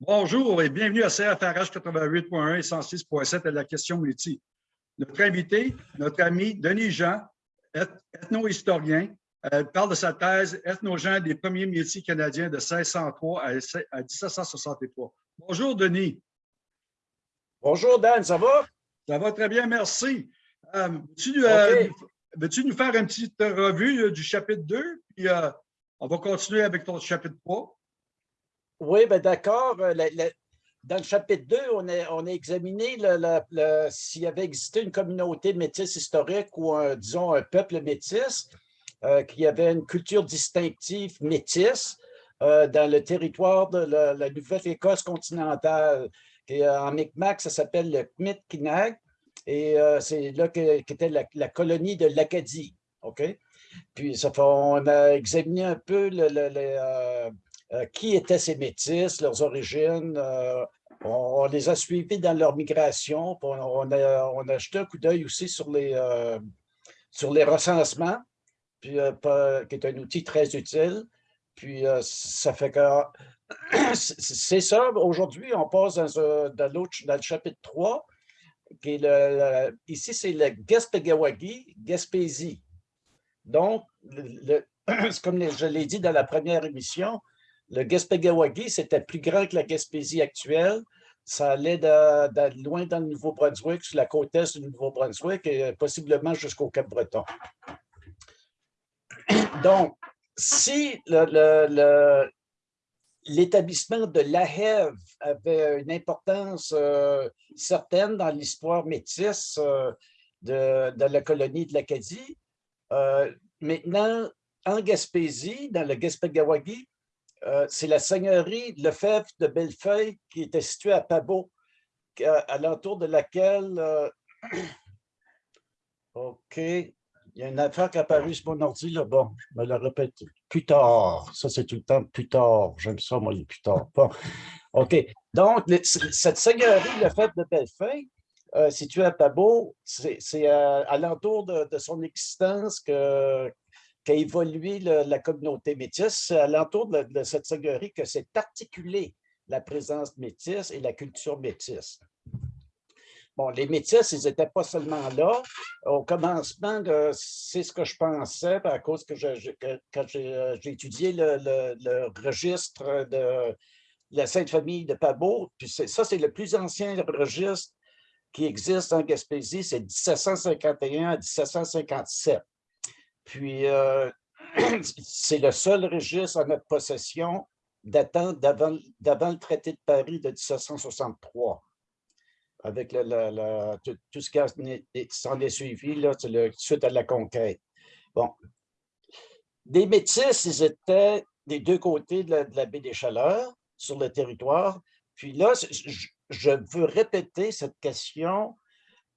Bonjour et bienvenue à CFRH 88.1 et 106.7 à la question métier. Notre invité, notre ami Denis Jean, ethno-historien, euh, parle de sa thèse Ethno-Jean des premiers métiers canadiens de 1603 à 1763. Bonjour Denis. Bonjour Dan, ça va? Ça va très bien, merci. Euh, euh, veux-tu nous faire une petite revue du chapitre 2? Puis on va continuer avec ton chapitre 3. Oui, ben d'accord. Euh, dans le chapitre 2, on a, on a examiné s'il y avait existé une communauté métisse historique ou, disons, un peuple métis euh, qui avait une culture distinctive métisse euh, dans le territoire de la, Nouvelle-Écosse continentale. En Micmac, ça s'appelle le Kmitkinag et c'est là qu'était la, colonie de l'Acadie. OK? Puis ça on a examiné un peu le, euh, qui étaient ces métis, leurs origines? Euh, on, les a suivis dans leur migration. On, a, jeté un coup d'œil aussi sur les, euh, sur les recensements, qui est un outil très utile. Puis ça fait que c'est ça. Aujourd'hui, on passe dans, dans, le chapitre 3, qui est le, ici, c'est le Gaspégawagi, Gaspésie. Donc, le, comme je l'ai dit dans la première émission, le Gaspégawagi, c'était plus grand que la Gaspésie actuelle. Ça allait de, loin dans le Nouveau-Brunswick, sur la côte est du Nouveau-Brunswick et possiblement jusqu'au Cap-Breton. Donc, si l'établissement de La Hève avait une importance euh, certaine dans l'histoire métisse euh, de, la colonie de l'Acadie, euh, maintenant, en Gaspésie, dans le Gaspégawagi, euh, c'est la seigneurie Lefebvre de Bellefeuille qui était située à Pabot, à, l'entour de laquelle... Euh, OK. Il y a une affaire qui est apparue sur mon ordi, là. Bon, je me la répète plus tard. Ça, c'est tout le temps plus tard. J'aime ça, moi, les plus tard. OK. Donc, cette seigneurie Lefebvre de Bellefeuille, euh, située à Pabot, c'est à, l'entour de, son existence que, qu'a évolué la communauté métisse. C'est à l'entour de, cette seigneurie que s'est articulée la présence métisse et la culture métisse. Bon, les métis, ils n'étaient pas seulement là. Au commencement, c'est ce que je pensais, à cause que euh, j'ai étudié le, registre de la Sainte Famille de Pabot, puis ça, c'est le plus ancien registre qui existe en Gaspésie, c'est 1751 à 1757. Puis, euh, c'est le seul registre en notre possession datant d'avant le traité de Paris de 1763, avec tout, ce qui s'en est suivi là, suite à la conquête. Bon. Des métis, ils étaient des deux côtés de la, baie des Chaleurs, sur le territoire. Puis là, je, je veux répéter cette question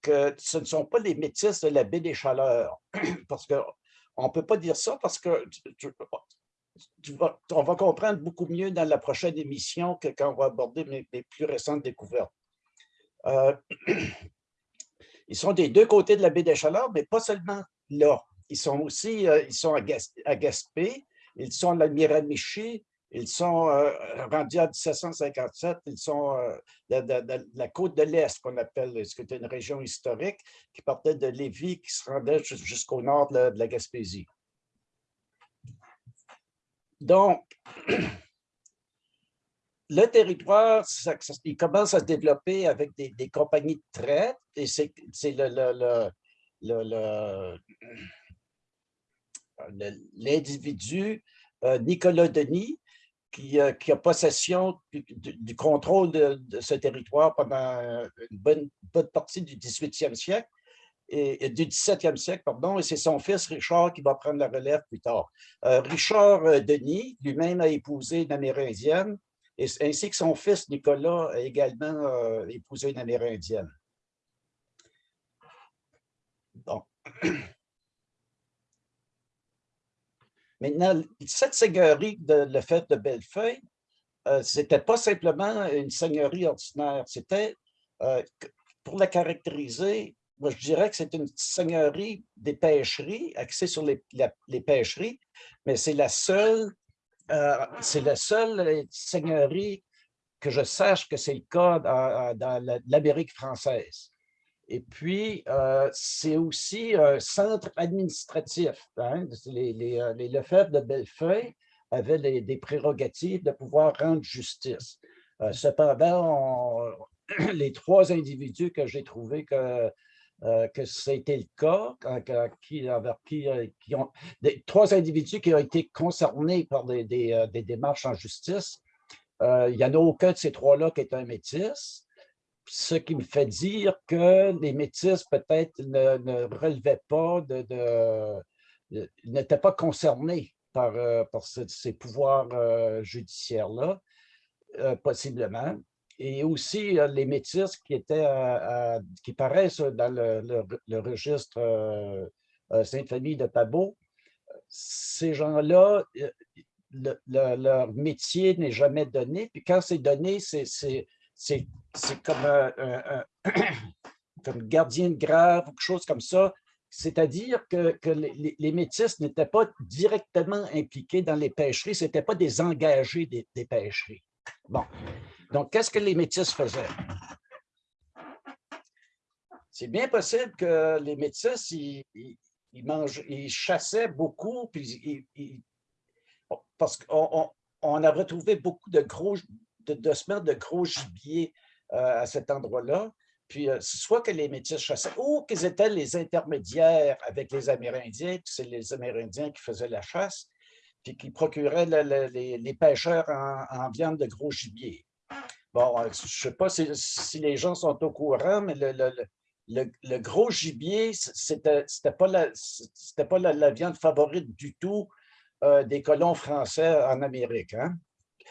que ce ne sont pas les métis de la baie des Chaleurs, parce que on ne peut pas dire ça parce que on va comprendre beaucoup mieux dans la prochaine émission que quand on va aborder mes, plus récentes découvertes. Euh, ils sont des deux côtés de la baie des Chaleurs, mais pas seulement là. Ils sont aussi euh, ils sont à, Gaspé, ils sont à Miramichi, ils sont euh, rendus en 1757, ils sont de, la côte de l'Est, qu'on appelle, ce qui est une région historique, qui partait de Lévis, qui se rendait jusqu'au nord de la, Gaspésie? Donc, le territoire, il commence à se développer avec des, compagnies de traite, et c'est l'individu euh, Nicolas Denis euh, qui, a possession du, contrôle de, ce territoire pendant une bonne, partie du 18e siècle, et, du 17e siècle, pardon, et c'est son fils Richard qui va prendre la relève plus tard. Euh, Richard euh, Denis lui-même a épousé une Amérindienne, ainsi que son fils Nicolas a également épousé une Amérindienne. Bon. Maintenant, cette seigneurie de le fait de Bellefeuille, euh, ce n'était pas simplement une seigneurie ordinaire, c'était, euh, pour la caractériser, moi je dirais que c'est une seigneurie des pêcheries, axée sur les, pêcheries, mais c'est la seule, euh, c'est la seule seigneurie que je sache que c'est le cas dans, l'Amérique française. Et puis, euh, c'est aussi un centre administratif. Hein. Les, euh, les, Lefebvre de Bellefeuille avaient des prérogatives de pouvoir rendre justice. Euh, cependant, les trois individus que j'ai trouvés que, que c'était le cas, qui, qui, ont, trois individus qui ont été concernés par des, des, des démarches en justice, euh, il n'y en a aucun de ces trois-là qui est un métis, ce qui me fait dire que les métis peut-être ne, relevaient pas de, n'étaient pas concernés par, euh, ces, pouvoirs euh, judiciaires-là, possiblement. Et aussi les métis qui, étaient, qui paraissent dans le, registre Sainte-Famille de Pabot, ces gens-là, leur métier n'est jamais donné. Puis quand c'est donné, c'est comme, comme gardien de grave ou quelque chose comme ça. C'est-à-dire que, les, les métis n'étaient pas directement impliqués dans les pêcheries, ce n'étaient pas des engagés des, pêcheries. Bon, donc qu'est-ce que les métis faisaient? C'est bien possible que les métis, ils, chassaient beaucoup, puis ils, parce qu'on on, a retrouvé beaucoup de gros, de, de gros gibier euh, à cet endroit-là. Puis, euh, soit que les Métis chassaient, ou qu'ils étaient les intermédiaires avec les Amérindiens, puis c'est les Amérindiens qui faisaient la chasse, puis qui procuraient les, pêcheurs en, viande de gros gibier. Bon, euh, je ne sais pas si, les gens sont au courant, mais le, gros gibier, ce n'était pas, la, pas la, viande favorite du tout euh, des colons français en Amérique. Hein.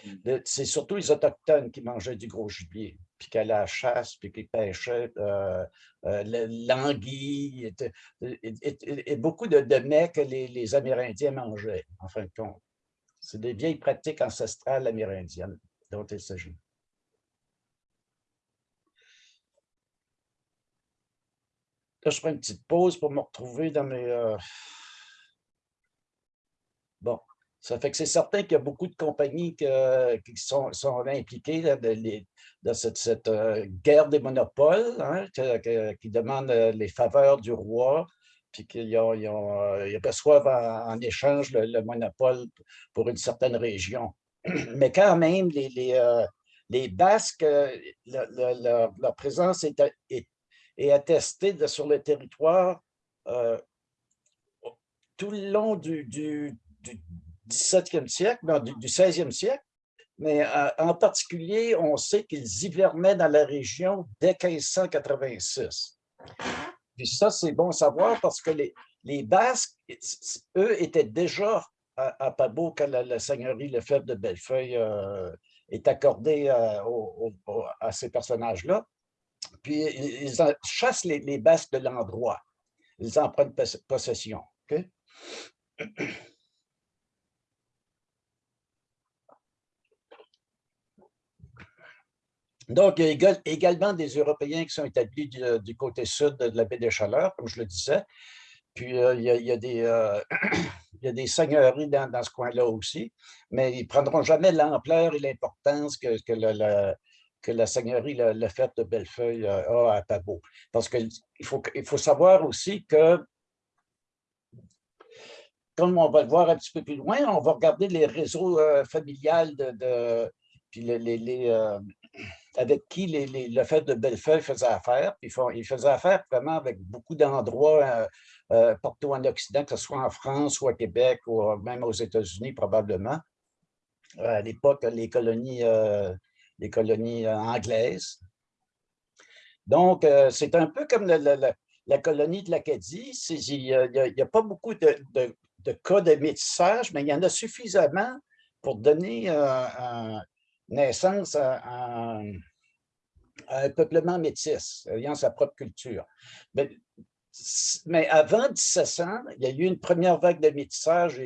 Mm. C'est surtout les Autochtones qui mangeaient du gros gibier, puis qui allaient à la chasse, puis qui pêchaient euh, euh, l'anguille, et, beaucoup de, de mets que les, Amérindiens mangeaient, en fin de compte. C'est des vieilles pratiques ancestrales amérindiennes dont il s'agit. Là, je prends une petite pause pour me retrouver dans mes... Bon, ça fait que c'est certain qu'il y a beaucoup de compagnies qui sont, impliquées dans, cette, euh, guerre des monopoles, hein, qui demandent euh, les faveurs du roi, puis qu'ils euh, reçoivent en, échange le, monopole pour une certaine région. Mais quand même, les, Basques, leur présence est, attestée sur le territoire tout le long du 17e siècle, du, 16e siècle, mais euh, en particulier, on sait qu'ils hivernaient dans la région dès 1586. Puis ça, c'est bon à savoir parce que les, Basques, eux, étaient déjà à, à Pabot quand la, seigneurie Lefebvre de Bellefeuille euh, est accordée euh, à ces personnages-là. Puis ils chassent les, les Basques de l'endroit. Ils en prennent possession. Donc, il y a également des Européens qui sont établis du, côté sud de la baie des Chaleurs, comme je le disais. Puis, euh, il, y a, des, euh, il, y a, des, seigneuries dans, ce coin-là aussi, mais ils ne prendront jamais l'ampleur et l'importance que, que, la, que la seigneurie le fête de Bellefeuille euh, a à Pabot. Parce qu'il faut, il faut savoir aussi que, comme on va le voir un petit peu plus loin, on va regarder les réseaux familiales de, puis les, avec qui le fait de Bellefeuille faisait affaire. Puis ils faisaient affaire vraiment avec beaucoup d'endroits euh, euh, partout en Occident, que ce soit en France ou à Québec ou même aux États-Unis probablement. Euh, à l'époque, les colonies, les colonies anglaises. Donc, c'est un peu comme la, colonie de l'Acadie. Il n'y a, pas beaucoup de, cas de métissage, mais il y en a suffisamment pour donner un, naissance à, un peuplement métis, ayant sa propre culture. Mais, mais, avant 1700, il y a eu une première vague de métissage,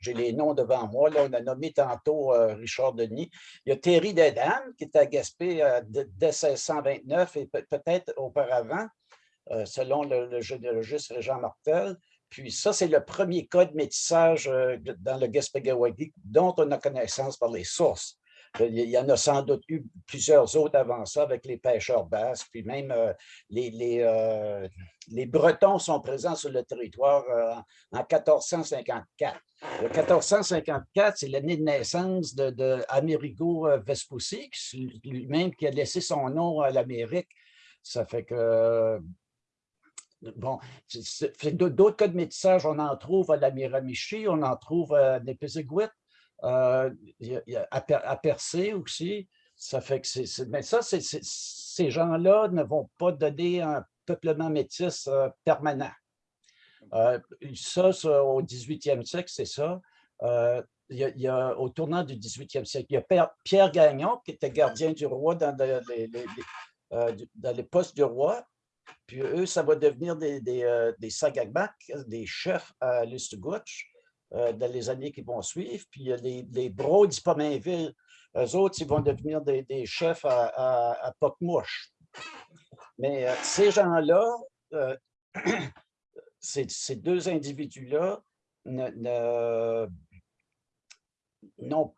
j'ai les noms devant moi, là, on a nommé tantôt euh, Richard Denis. Il y a Thierry Dedan, qui était à Gaspé euh, dès 1629 et peut-être auparavant, euh, selon le, généalogiste Régent Martel. Puis ça, c'est le premier cas de métissage dans le Gaspé-Gawagi dont on a connaissance par les sources. Il y en a sans doute eu plusieurs autres avant ça avec les pêcheurs basques, puis même les, les, les, Bretons sont présents sur le territoire en 1454. Le 1454, c'est l'année de naissance de, Amerigo Vespucci, lui-même qui a laissé son nom à l'Amérique. Ça fait que Bon, d'autres cas de métissage, on en trouve à la Miramichi, on en trouve à Népéziguit, euh, à, Percé aussi. Ça fait que c'est, mais ça, ces gens-là ne vont pas donner un peuplement métis euh, permanent. Euh, ça, au 18e siècle, c'est ça. il, y a, au tournant du 18e siècle, il y a Pierre Gagnon, qui était gardien du roi dans les, dans les postes du roi, puis eux, ça va devenir des, des, des des chefs à Listugouche euh, dans les années qui vont suivre. Puis les, les Broads Pomainville, eux autres, ils vont devenir des, chefs à, à, à. Mais euh, ces gens-là, euh, ces, deux individus-là n'ont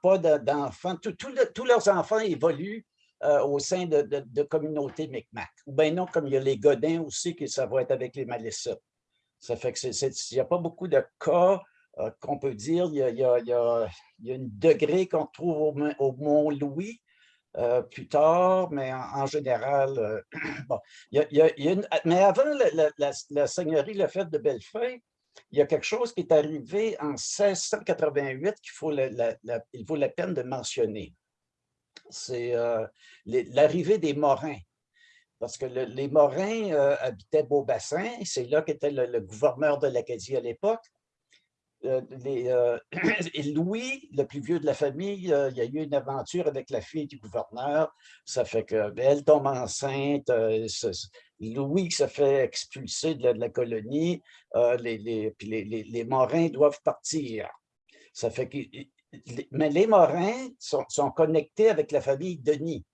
pas d'enfants. Tous leurs enfants évoluent euh, au sein de, de, communautés Micmac. Ou bien non, comme il y a les Godins aussi, que ça va être avec les Malécites. Ça fait que il n'y a pas beaucoup de cas euh, qu'on peut dire. Il y a, il y a, il y a, il un degré qu'on trouve au, Mont-Louis, euh, plus tard, mais en, général, bon, il y a, une, mais avant la, la, la, seigneurie Lefebvre de Bellefeuille, il y a quelque chose qui est arrivé en 1688 qu'il faut vaut la peine de mentionner c'est euh, l'arrivée des Morins. Parce que les Morins euh, habitaient Beaubassin, c'est là qu'était le, gouverneur de l'Acadie à l'époque. Euh, et Louis, le plus vieux de la famille, il y a eu une aventure avec la fille du gouverneur. Ça fait qu'elle tombe enceinte. Louis se fait expulser de la, colonie. les, les, les, Morins doivent partir. Ça fait que mais les Morins sont, connectés avec la famille Denis.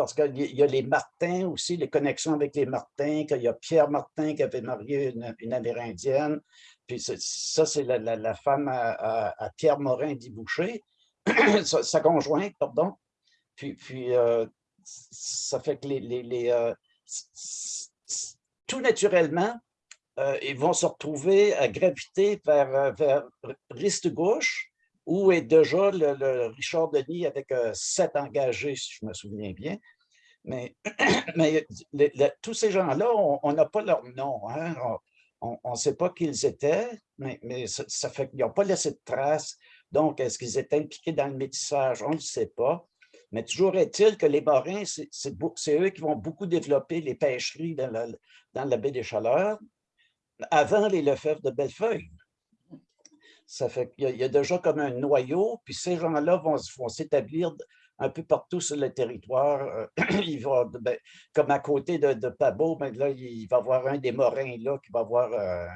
Parce qu'il y a les Martins aussi, les connexions avec les Martins, qu'il y a Pierre Martin qui avait marié une, Amérindienne. Puis ça, c'est la, femme à, Pierre Morin d'Iboucher, sa, conjointe, pardon. Puis, euh, ça fait que les, euh, tout naturellement, euh, ils vont se retrouver à graviter vers, vers Riste-Gauche, où est déjà le, Richard Denis avec euh, sept engagés, si je me souviens bien. Mais, mais tous ces gens-là, on n'a pas leur nom. Hein. On ne sait pas qui ils étaient, mais, mais ça, fait qu'ils n'ont pas laissé de traces. Donc, est-ce qu'ils étaient impliqués dans le métissage? On ne sait pas. Mais toujours est-il que les Morins, c'est eux qui vont beaucoup développer les pêcheries dans la, dans la baie des Chaleurs avant les Lefebvre de Bellefeuille. Ça fait qu'il y, a déjà comme un noyau, puis ces gens-là vont, s'établir un peu partout sur le territoire. Euh, ben, comme à côté de, Pabot, ben là, il va y avoir un des Morins là qui va avoir euh,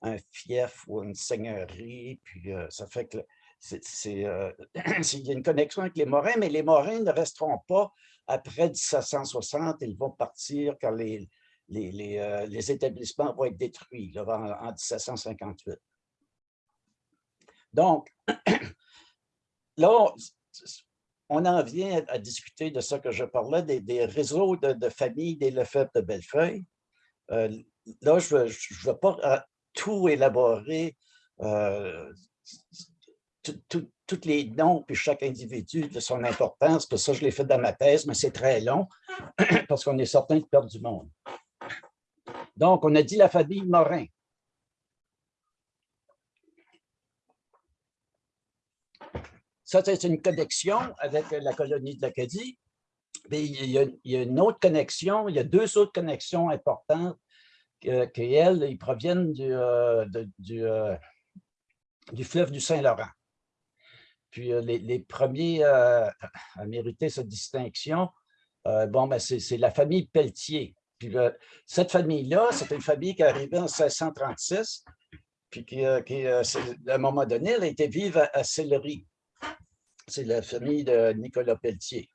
un fief ou une seigneurie, puis euh, ça fait que c'est, il y a une connexion avec les Morins, mais les Morins ne resteront pas après 1760, ils vont partir quand les, établissements vont être détruits en, 1758. Donc, là, on en vient à, discuter de ce que je parlais, des, réseaux de, familles des Lefebvre de Bellefeuille. Euh, là, je ne vais pas euh, tout élaborer, tous les noms, puis chaque individu de son importance, parce ça, je l'ai fait dans ma thèse, mais c'est très long, parce qu'on est certain de perdre du monde. Donc, on a dit la famille Morin. Ça, c'est une connexion avec la colonie de l'Acadie. Il y, a, une autre connexion, il y a deux autres connexions importantes qui, ils proviennent du, euh, euh, du, fleuve du Saint-Laurent. Puis euh, les, premiers à mériter cette distinction, bon, ben, c'est la famille Pelletier. Puis cette famille-là, c'est une famille qui est arrivée en 1636, puis qui, à un moment donné, elle a été vive à, Sillery. C'est la famille de Nicolas Pelletier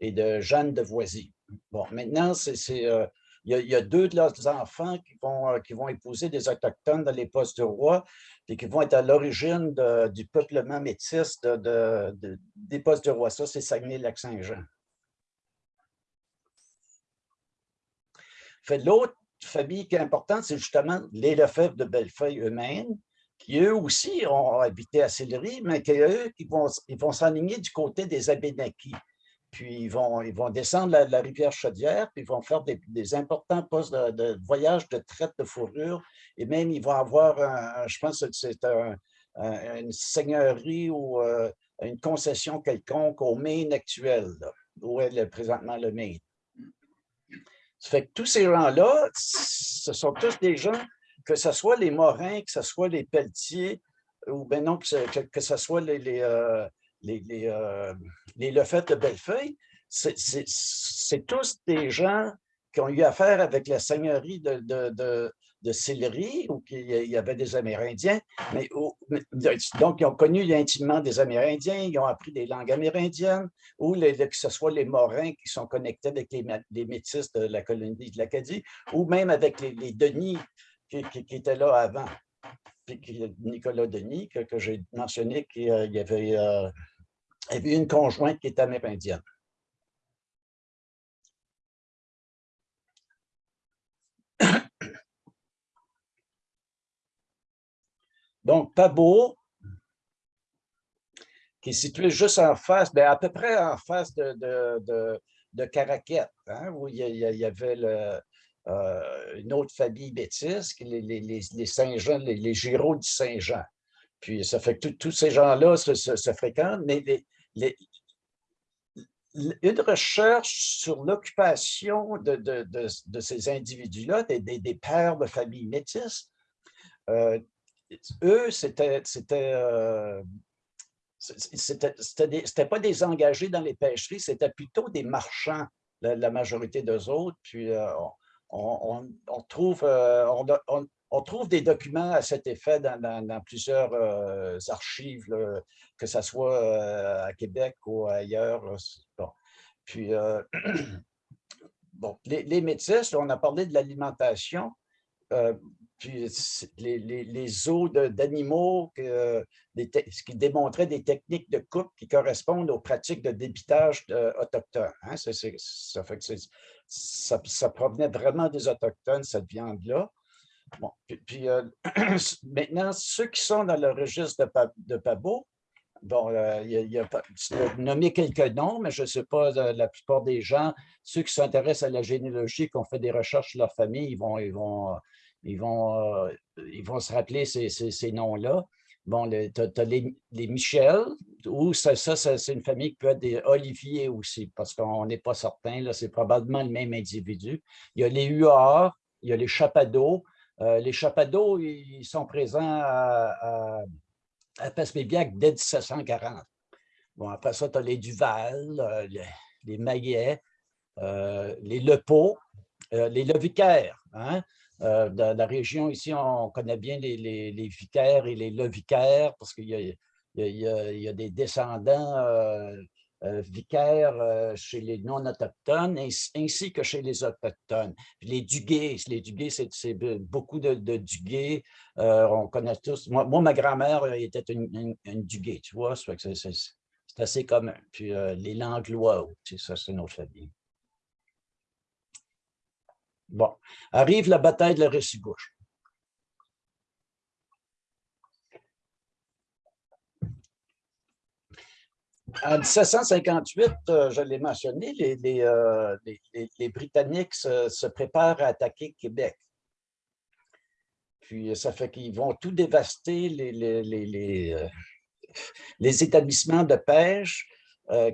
et de Jeanne de Voisy. Bon, maintenant, euh, il y, a, deux de leurs enfants qui vont, qui vont épouser des Autochtones dans les postes du roi, et qui vont être à l'origine du peuplement métis de, des postes du roi. Ça, c'est Saguenay-Lac-Saint-Jean. L'autre famille qui est importante, c'est justement les Lefebvre de Bellefeuille eux-mêmes, qui eux aussi ont habité à Sillery, mais qui eux, ils vont ils vont s'enligner du côté des Abénakis. Puis ils vont, ils vont descendre la, rivière Chaudière, puis ils vont faire des, importants postes de, voyage de traite de fourrure, et même ils vont avoir, un, je pense que c'est une seigneurie ou euh, une concession quelconque au Maine actuel, où est présentement le Maine. Ça fait que tous ces gens-là, ce sont tous des gens, que ce soit les Morins, que ce soit les Pelletiers, ou bien non, que que ce soit les, les, euh, les, les, euh, les de Bellefeuille, c'est tous des gens qui ont eu affaire avec la seigneurie de, de, de Sillery, où il y avait des Amérindiens, mais, donc ils ont connu intimement des Amérindiens, ils ont appris des langues amérindiennes, ou que ce soit les Morins qui sont connectés avec les, Métis de la colonie de l'Acadie, ou même avec les, Denis qui, étaient là avant. Puis Nicolas Denis, que, j'ai mentionné, qu'il euh, y avait, euh, une conjointe qui était amérindienne. Donc, Pabo, qui est situé juste en face, bien, à peu près en face de, de, de, Caraquette, hein, où il y, avait euh, une autre famille bêtise, les, les, les Saint-Jean, les, les du Saint-Jean. Puis ça fait que tous ces gens-là se, fréquentent, mais une recherche sur l'occupation de, de, ces individus-là, des, des, pères de famille métisses, euh, eux, c'était euh, pas des engagés dans les pêcheries, c'était plutôt des marchands, la, majorité d'eux autres. Puis euh, trouve, euh, on, trouve des documents à cet effet dans, plusieurs archives, que ce soit à Québec ou ailleurs. Puis, bon, les, les métis, on a parlé de l'alimentation puis les, les, os d'animaux qui démontraient des techniques de coupe qui correspondent aux pratiques de débitage autochtones. Hein. Ça, fait que ça, provenait vraiment des Autochtones, cette viande-là. Bon, puis, euh, maintenant, ceux qui sont dans le registre de, de Pabo, bon, euh, il y a, nommé quelques noms, mais je ne sais pas, euh, la plupart des gens, ceux qui s'intéressent à la généalogie, qui ont fait des recherches sur leur famille, ils vont, ils vont ils vont, ils vont se rappeler ces, ces, noms-là. Bon, tu as, les, Michel, ou ça, ça, c'est une famille qui peut être des Olivier aussi, parce qu'on n'est pas certain, c'est probablement le même individu. Il y a les Huards, il y a les Chapadeaux. Euh, les Chapadeaux, ils sont présents à, à, dès 1740. Bon, après ça, tu as les Duval, euh, les, les Maillet, les Lepaux, les Levicaires. Hein? Euh, dans la région ici, on connaît bien les, vicaires et les levicaires parce qu'il y, a des descendants euh, euh, vicaires chez les non-autochtones ainsi, que chez les autochtones. les dugués, les c'est beaucoup de, de on connaît tous. Moi, ma grand-mère était une, une, duguay, tu vois, c'est assez commun. Puis les Langlois, ça, c'est notre famille. Bon, arrive la bataille de la Ressigouche. En 1758, euh, je l'ai mentionné, les, euh, Britanniques se, préparent à attaquer Québec. Puis ça fait qu'ils vont tout dévaster les, euh, établissements de pêche,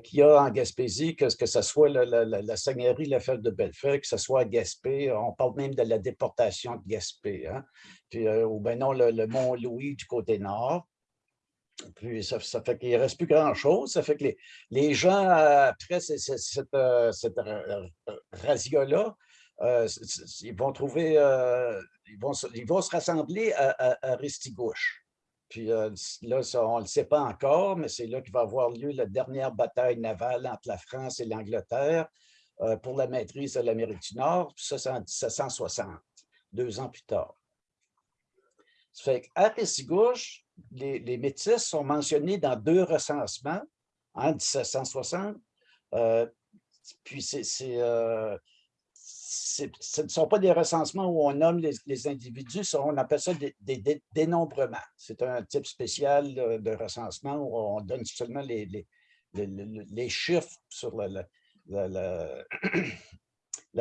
qu'il y a en Gaspésie, que, que ce soit la, la, la seigneurie Lefebvre de Bellefeuille, que ce soit à Gaspé, on parle même de la déportation de Gaspé, hein? Puis, ou bien non, le, Mont-Louis du côté nord. Puis ça, fait qu'il ne reste plus grand-chose. Ça fait que les, les gens, après cette, euh, cette razzia-là, ils vont trouver, ils, vont, ils vont se rassembler à, à, à Ristigouche. Puis euh, là, on ne le sait pas encore, mais c'est là qu'il va avoir lieu la dernière bataille navale entre la France et l'Angleterre. euh, pour la maîtrise de l'Amérique du Nord, ça c'est en 1760, deux ans plus tard. Ça fait qu'à Ressigouche, les, les métis sont mentionnés dans deux recensements en 1760. Euh, puis c'est, euh, ce ne sont pas des recensements où on nomme les, individus, on appelle ça des, dénombrements. C'est un type spécial de, recensement où on donne seulement les, chiffres sur la,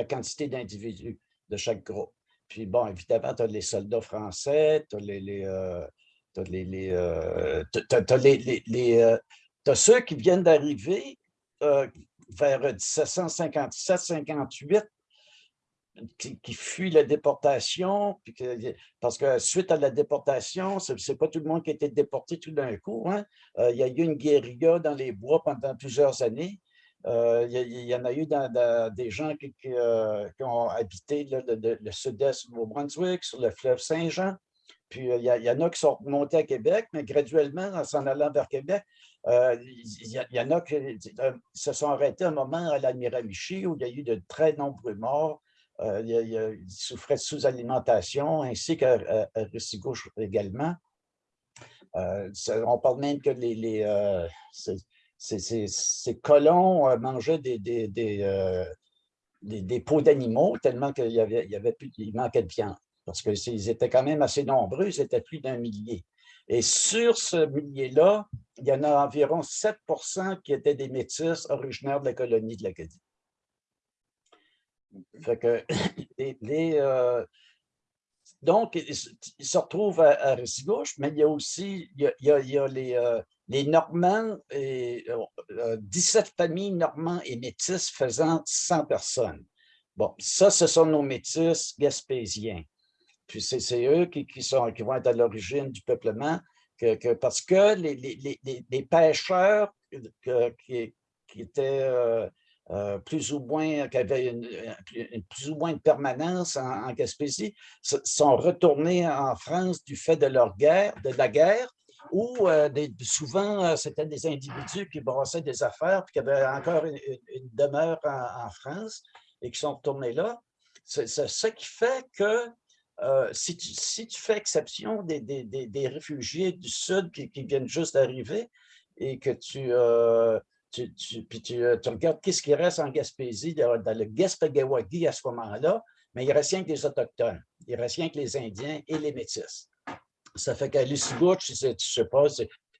quantité d'individus de chaque groupe. Puis bon, évidemment, tu as les soldats français, tu as les, euh, les, euh, ceux qui viennent d'arriver euh, vers 1757-58 qui, fuient la déportation, parce que suite à la déportation, ce n'est pas tout le monde qui a été déporté tout d'un coup. Hein. il y a eu une guérilla dans les bois pendant plusieurs années. Euh, il, y, en a eu des gens qui, euh, ont habité le, sud-est du Nouveau-Brunswick, sur le fleuve Saint-Jean. Puis euh, il y, en a qui sont montés à Québec, mais graduellement, en s'en allant vers Québec, il y, en a qui se sont arrêtés un moment à l'Admiramichi où il y a eu de très nombreux morts. ils souffraient de sous-alimentation, ainsi qu'à Russigouche également. on parle même que les, ces, colons euh, mangeaient des, des, euh, peaux d'animaux tellement qu'il y avait, manquait de viande. Parce qu'ils étaient quand même assez nombreux, ils étaient plus d'un millier. Et sur ce millier-là, il y en a environ 7% qui étaient des métis originaires de la colonie de l'Acadie. Euh, donc, ils se retrouvent à, à mais il y a aussi les, les Normands, et, 17 euh, familles normands et métis faisant 100 personnes. Bon, ça, ce sont nos métis gaspésiens. Puis c'est eux qui, qui vont être à l'origine du peuplement, parce que les, pêcheurs qui, étaient euh, euh, plus ou moins, qui avaient une, plus ou moins de permanence en, en Gaspésie, sont retournés en France du fait de leur guerre, de la guerre, où euh, souvent, c'était des individus qui brassaient des affaires, puis qui avaient encore une, demeure en, France et qui sont retournés là. C'est ce qui fait que euh, si, tu, fais exception des, des, des, des réfugiés du Sud qui, viennent juste d'arriver et que tu, euh, tu, tu, euh, tu regardes qu'est-ce qui reste en Gaspésie, dans le Gaspagawagi à ce moment-là, mais il reste rien que les Autochtones, il reste rien que les Indiens et les Métis. Ça fait qu'à Lucibuch, je ne sais pas,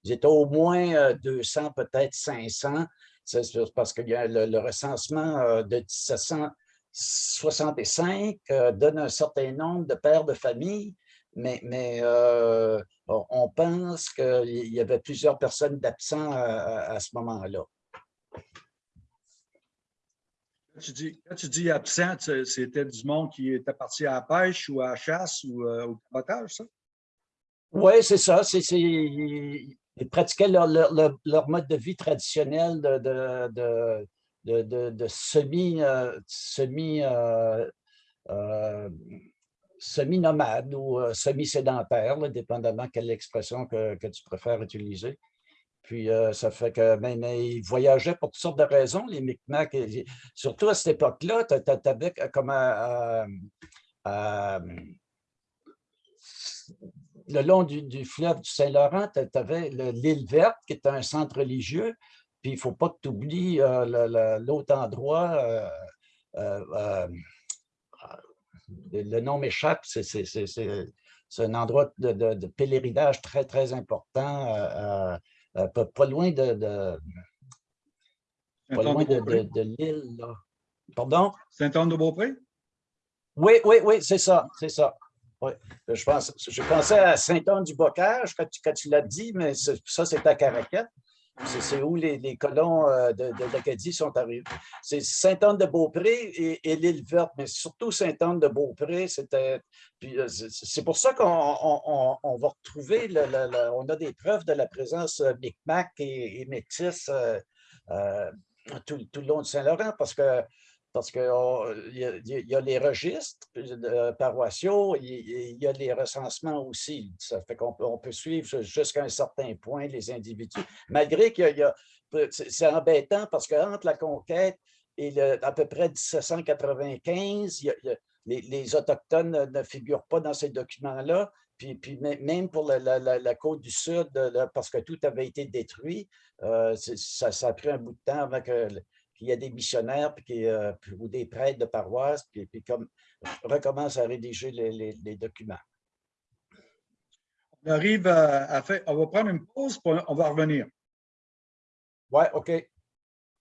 j'étais au moins 200, peut-être 500, c'est parce que le, le recensement de 1700 65 euh, donne un certain nombre de pères de famille, mais, mais euh, on pense qu'il y avait plusieurs personnes d'absents à, à, ce moment-là. Quand tu dis, quand tu dis absent, c'était du monde qui était parti à la pêche ou à la chasse ou euh, au cabotage, ça? Oui, c'est ça. Ils pratiquaient leur, leur, mode de vie traditionnel de semi, euh, semi, euh, euh, semi-nomade ou semi-sédentaire, dépendamment quelle expression que, tu préfères utiliser. Puis ça fait que mais, ils voyageaient pour toutes sortes de raisons, les Micmacs. surtout à cette époque-là, tu avais comme le long du, fleuve du Saint-Laurent, tu avais l'île verte, qui est un centre religieux, puis il ne faut pas que tu oublies euh, l'autre endroit, euh, euh, le nom m'échappe, c'est un endroit de, pèlerinage très, très important, pas, loin de, de pas loin de, l'île. Pardon? Saint-Anne-de-Beaupré? Oui, oui, oui, c'est ça, c'est ça. Oui, je, pense, je pensais à Saint-Anne-du-Bocage quand tu, tu l'as dit, mais ça, c'est à Caracat. C'est où les, colons euh, de, l'Acadie sont arrivés. C'est Sainte-Anne-de-Beaupré et, l'île verte, mais surtout Sainte-Anne-de-Beaupré. Euh, c'est pour ça qu'on on, va retrouver, on a des preuves de la présence euh, Micmac et, Métis tout, le long de Saint-Laurent, parce que parce qu'il y, a les registres euh, paroissiaux, il y a les recensements aussi. Ça fait qu'on peut, suivre jusqu'à un certain point les individus, malgré a... C'est embêtant parce qu'entre la conquête et à peu près 1795, il y a- il y a- les, Autochtones ne- figurent pas dans ces documents-là. Puis, puis mê- même pour la, côte du Sud, parce que tout avait été détruit, euh, ça, ça a pris un bout de temps avant que qu'il y ait des missionnaires puis euh, ou des prêtres de paroisse, puis, puis comme recommence à rédiger les, les- les documents. On arrive à, à faire, on va prendre une pause, puis on va revenir. Ouais, OK.